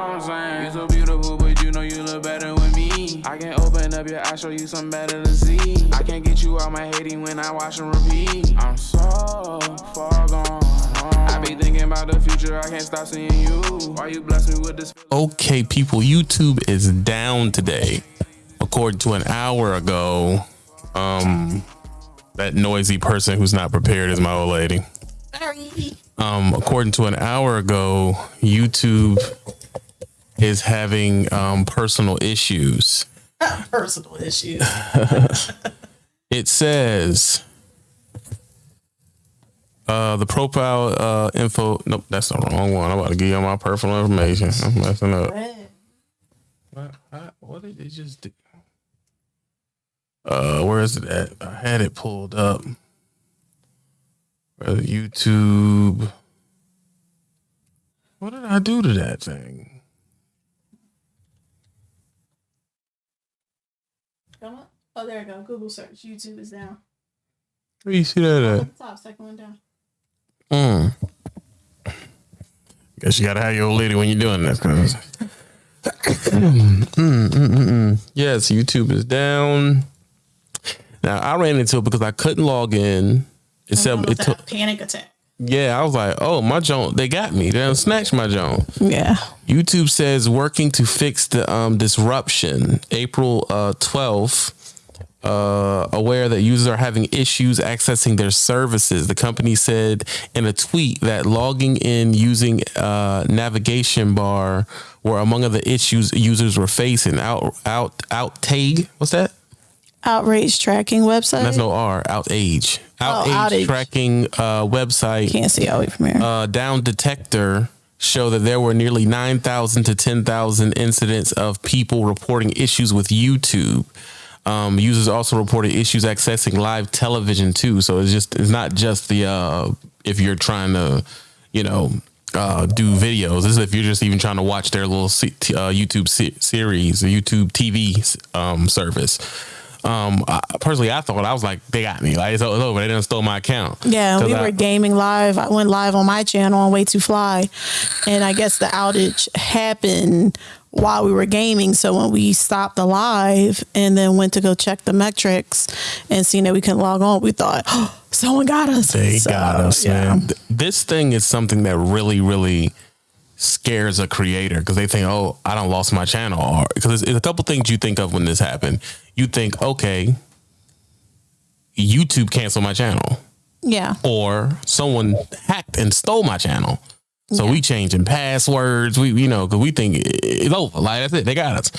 what I'm saying? You so beautiful, but you know you look better with me. I can open up your eyes, show you something better to see. I can't get you out my hating when I watch and repeat. I'm so far gone. I be thinking about the future, I can't stop seeing you. Why you bless me with this? Okay, people, YouTube is down today. According to an hour ago, um, that noisy person who's not prepared is my old lady. Um, according to an hour ago, YouTube is having um, personal issues. Personal issues. It says uh, the profile uh, info. Nope, that's the wrong one. I'm about to give you my personal information. I'm messing up. What, I- what did they just do? Uh, where is it at? I had it pulled up. Uh, YouTube. What did I do to that thing? Come on. Oh, there we go. Google search. YouTube is down. Where you see that at? On the top, second one down. Mm. Guess you gotta have your old lady when you're doing this. Cause Mm, mm, mm, mm. yes, YouTube is down. Now I ran into it because I couldn't log in. It said it took. that panic attack. Yeah, I was like, oh my joint, they got me. They done snatched my joint. Yeah. YouTube says working to fix the um, disruption. April uh, 12th, uh, aware that users are having issues accessing their services. The company said in a tweet that logging in using uh, navigation bar were among the issues users were facing. Out, out, outtake. What's that? outrage tracking website. That's no R. Outage. Outage outage. tracking uh, website Can't see all the way from here. uh, down detector show that there were nearly 9,000 to 10,000 incidents of people reporting issues with YouTube. Um, users also reported issues accessing live television too. So it's just it's not just the uh, if you're trying to, you know, uh, do videos. This is if you're just even trying to watch their little uh, YouTube se- series, YouTube TV um, service. Um, I, personally, I thought I was like, they got me. Like it's over. They done stole my account. Yeah, we I- were gaming live. I went live on my channel on Way to Fly, and I guess the outage happened while we were gaming. So when we stopped the live and then went to go check the metrics and seeing that we couldn't log on, we thought, oh, someone got us. They So, got us, yeah. man. This thing is something that really, really scares a creator because they think, oh, I don't lost my channel. Or because it's, it's a couple things you think of when this happened. You think, okay, YouTube canceled my channel, Yeah. or someone hacked and stole my channel. So we changing passwords. We, you know, because we think it's over. Like that's it. They got us.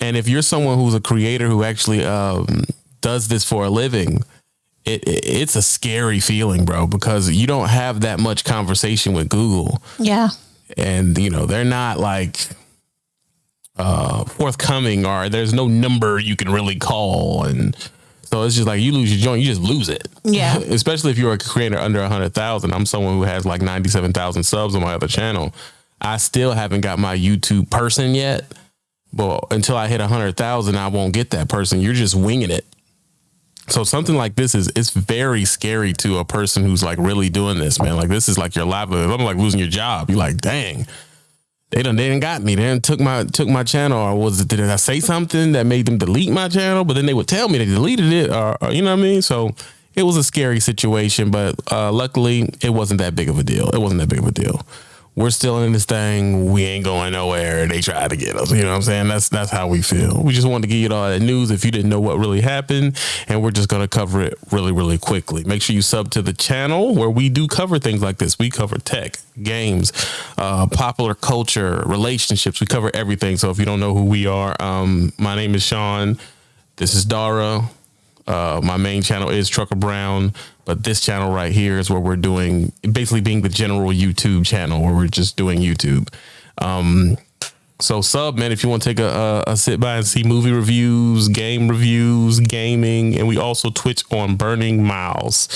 And if you're someone who's a creator who actually um, does this for a living, it, it it's a scary feeling, bro, because you don't have that much conversation with Google, Yeah. and you know they're not like uh forthcoming, or there's no number you can really call, and so it's just like you lose your joint, you just lose it. Yeah. Especially if you're a creator under a hundred thousand. I'm someone who has like ninety seven thousand subs on my other channel. I still haven't got my YouTube person yet. But until I hit a hundred thousand, I won't get that person. You're just winging it. So something like this is it's very scary to a person who's like really doing this, man. Like this is like your livelihood. I'm like losing your job. You're like, dang, they done they didn't got me. They done took my took my channel. Or was it did I say something that made them delete my channel? But then they would tell me they deleted it, or, or you know what I mean. So it was a scary situation, but uh, luckily it wasn't that big of a deal. It wasn't that big of a deal. We're still in this thing. We ain't going nowhere. They tried to get us. You know what I'm saying? That's that's how we feel. We just wanted to give you all that news if you didn't know what really happened, and we're just gonna cover it really, really quickly. Make sure you sub to the channel where we do cover things like this. We cover tech, games, uh, popular culture, relationships. We cover everything. So if you don't know who we are, um, my name is Sean. This is Dara. Uh, my main channel is Trucker Brown, but this channel right here is where we're doing basically being the general YouTube channel where we're just doing YouTube. Um, so sub man, if you want to take a, a, a sit by and see movie reviews, game reviews, gaming, and we also Twitch on Burning Miles.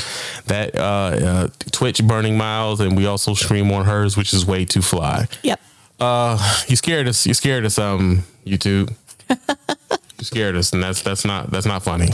That uh, uh, Twitch Burning Miles, and we also stream on hers, which is way too fly. Yep. Uh, you scared us. You scared us. Um, YouTube. you scared us, and that's that's not that's not funny.